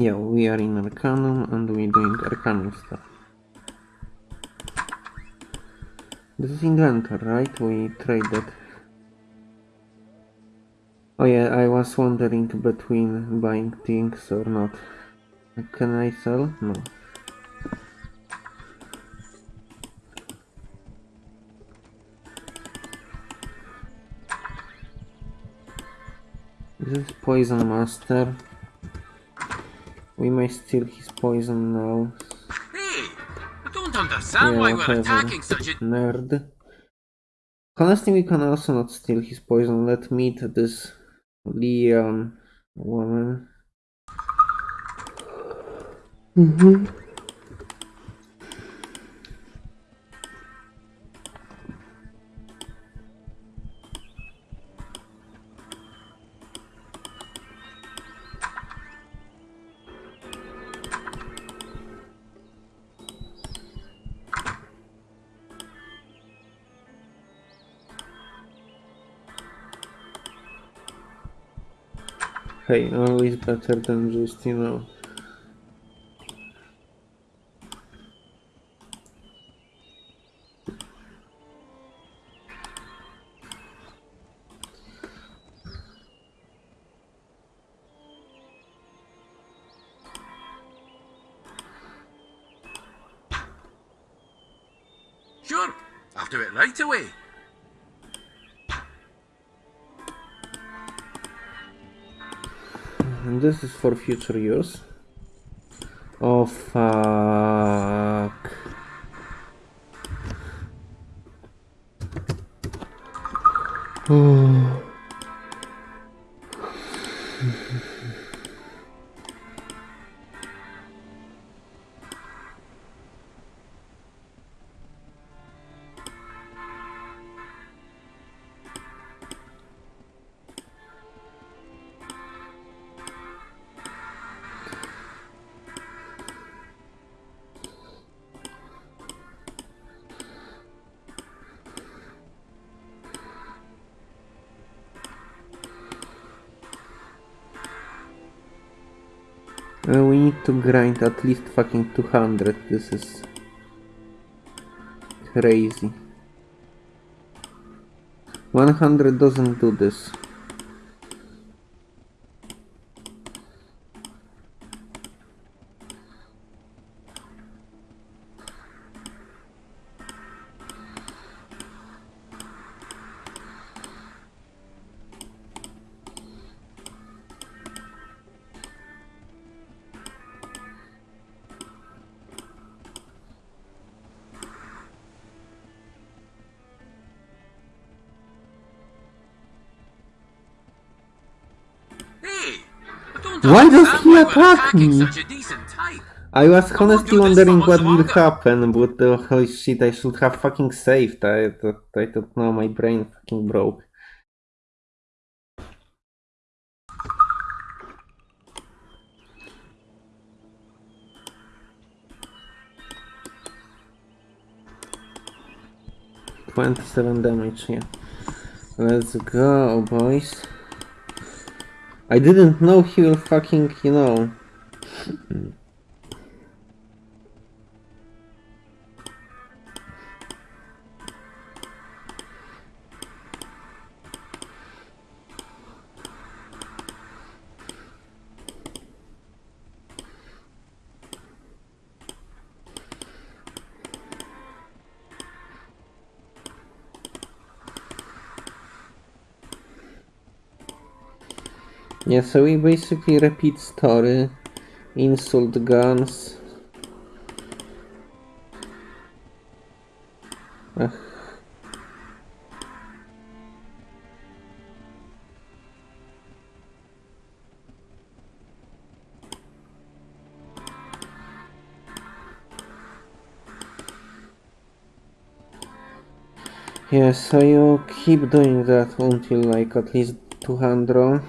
Yeah, we are in Arcanum and we're doing Arcanum stuff. This is inventor, right? We traded. Oh yeah, I was wondering between buying things or not. Can I sell? No. This is Poison Master. We may steal his poison now. Hey, I don't understand Yeah, why we're attacking such a... Nerd. Honestly, we can also not steal his poison. Let me meet this Leon woman. Mm-hmm. Hey, always better than just, you know. Sure, I'll do it right away. This is for future use. Oh fuck. Oh. Uh, we need to grind at least fucking 200. This is crazy. 100 doesn't do this. Why does he attack me? such a decent type. I was honestly wondering what much will happen, but uh, holy shit, I should have fucking saved. I, I, I don't know, my brain fucking broke. Twenty-seven damage, yeah. Let's go, boys. I didn't know he will fucking, you know. Yeah, so we basically repeat story, insult guns. Yeah, so you keep doing that until like at least 200.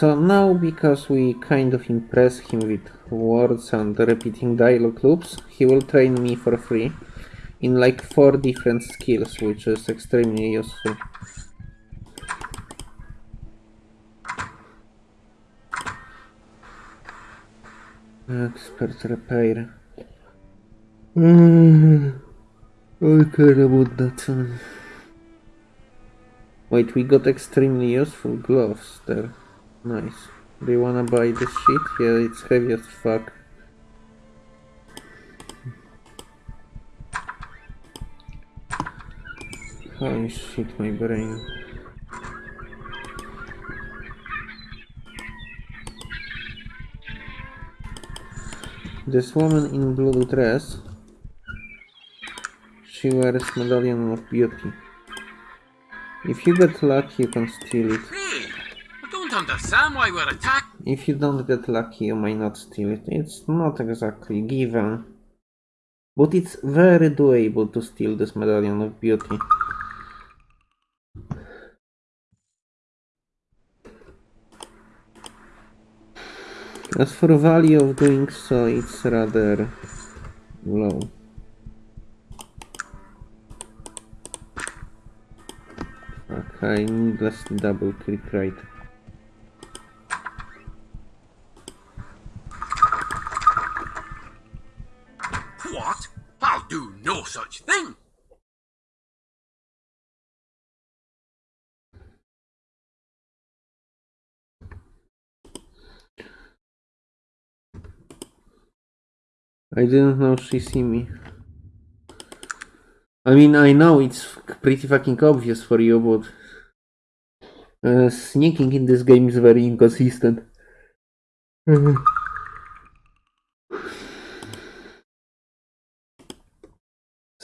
So now, because we kind of impress him with words and repeating dialogue loops, he will train me for free in like four different skills, which is extremely useful. Expert repair. Mm, I care about that. Wait, we got extremely useful gloves there. Nice. Do you wanna buy this shit? Yeah, it's heavy as fuck. Holy shit, my brain. This woman in blue dress, she wears medallion of beauty. If you get lucky, you can steal it. If you don't get lucky, you might not steal it. It's not exactly given. But it's very doable to steal this medallion of beauty. As for value of doing so, it's rather low. Okay, needlessly double click right. I didn't know she see me. I mean, I know it's pretty fucking obvious for you, but uh, sneaking in this game is very inconsistent. so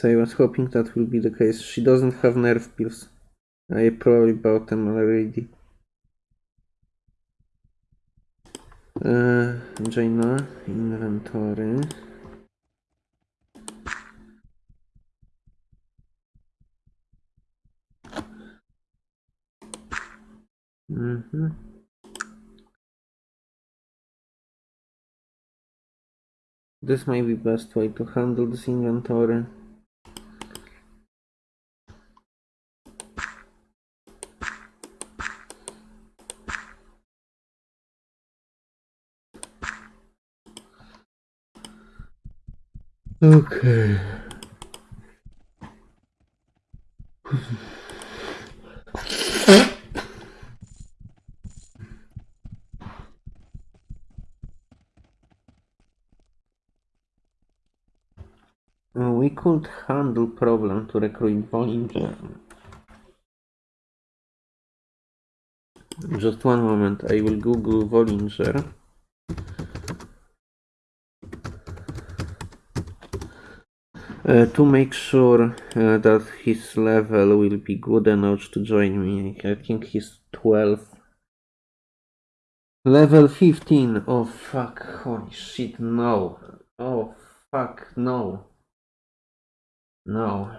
I was hoping that will be the case. She doesn't have nerve pills. I probably bought them already. Uh, Jayna, inventory. Mm-hmm. This might be best way to handle this inventory. Okay. Uh, We could handle problem to recruit Bollinger. Just one moment, I will Google Bollinger. Uh, to make sure uh, that his level will be good enough to join me. I think he's 12. Level 15. Oh fuck, holy shit, no. Oh fuck, no. No.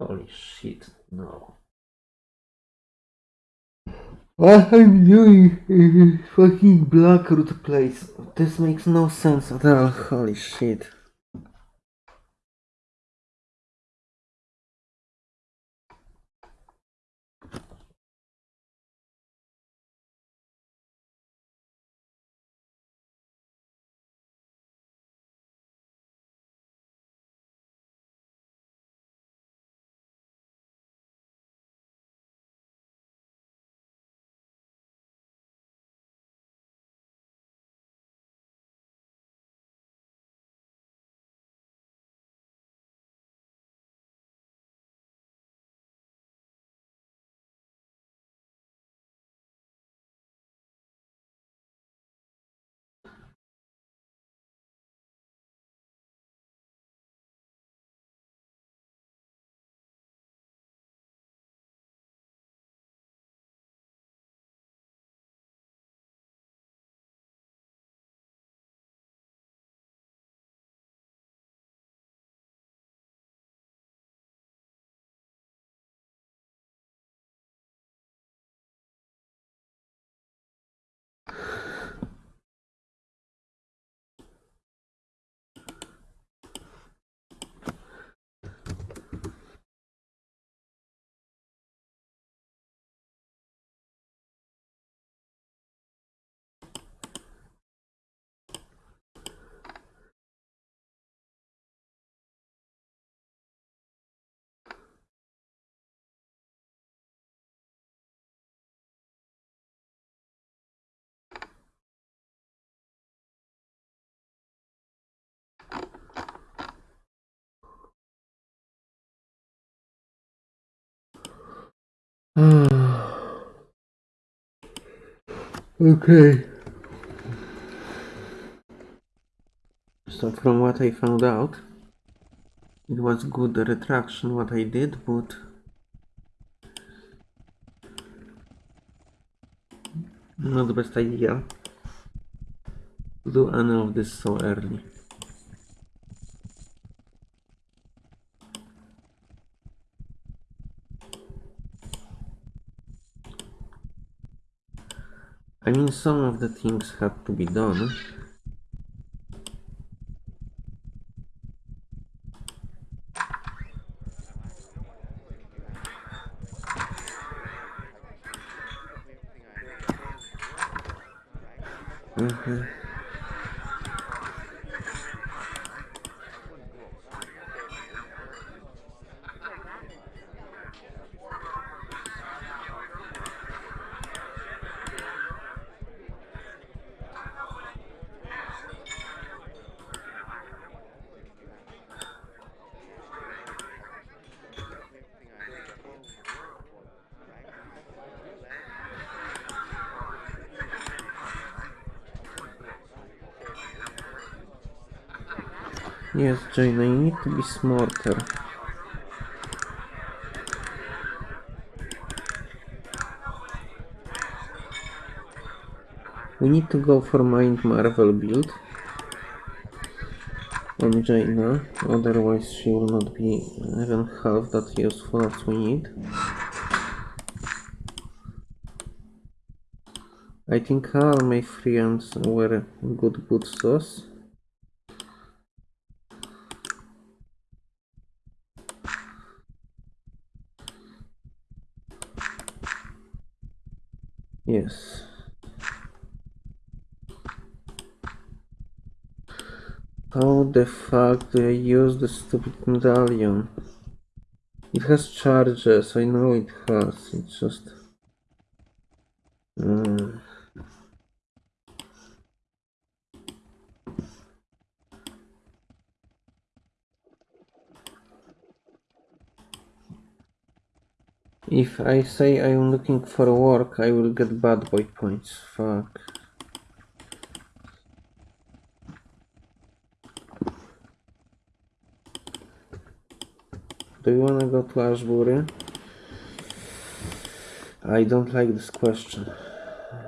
Holy shit, no. What I'm doing is fucking Blackroot place. This makes no sense at all. Holy shit. okay. So from what I found out, it was good the retraction what I did, but not the best idea to do any of this so early. I mean, some of the things had to be done. Yes, Jane, I need to be smarter. We need to go for Mind Marvel build on Jayna, otherwise she will not be even half that useful as we need. I think all my friends were good good sauce. Yes. How the fuck do I use the stupid medallion? It has charges, I know it has, it's just... Mm. If I say I'm looking for work, I will get bad boy points. Fuck. You wanna go to Ashbury? I don't like this question.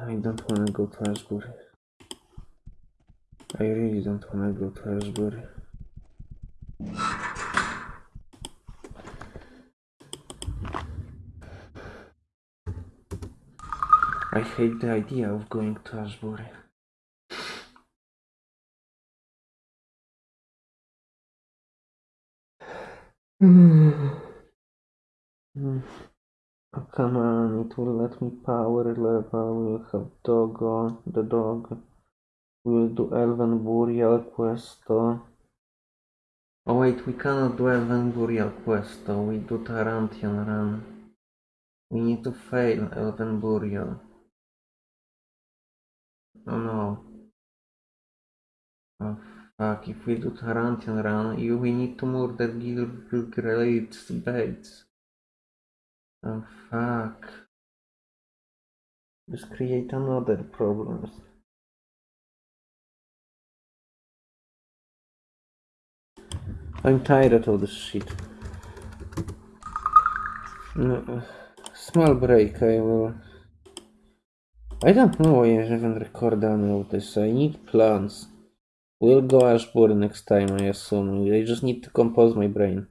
I don't wanna go to Ashbury. I really don't wanna go to Ashbury. I hate the idea of going to Ashbury. Oh, come on, it will let me power level, we'll have Doggo, the dog. We'll do Elven Burial Questo. Oh wait, we cannot do Elven Burial Questo, we do Tarantian Run. We need to fail Elven Burial. Oh no. Oh Ah, fuck, if we do Tarantian Run, you, we need to murder Gilbert Bates. Oh fuck. Just create another problem. I'm tired of this shit. No, small break, I will... I don't know why I haven't recorded any of this. I need plans. We'll go Ashbury next time, I assume. I just need to compose my brain.